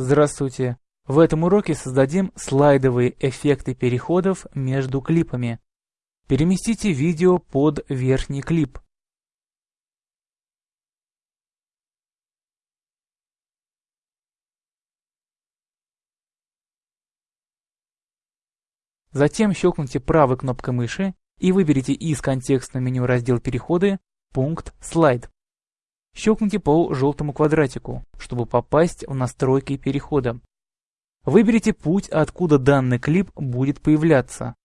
Здравствуйте! В этом уроке создадим слайдовые эффекты переходов между клипами. Переместите видео под верхний клип. Затем щелкните правой кнопкой мыши и выберите из контекстного меню раздел «Переходы» пункт «Слайд». Щелкните по желтому квадратику, чтобы попасть в настройки перехода. Выберите путь, откуда данный клип будет появляться.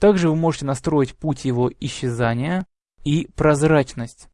Также вы можете настроить путь его исчезания и прозрачность.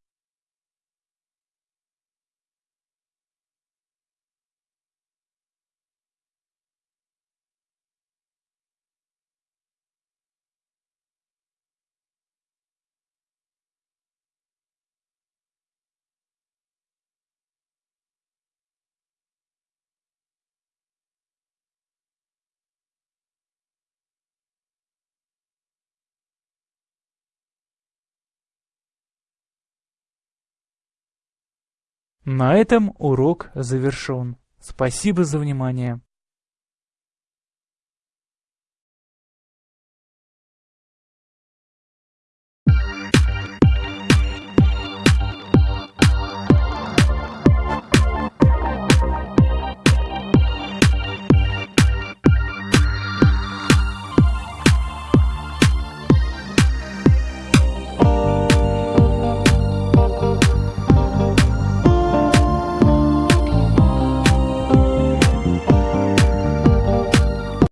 На этом урок завершен. Спасибо за внимание.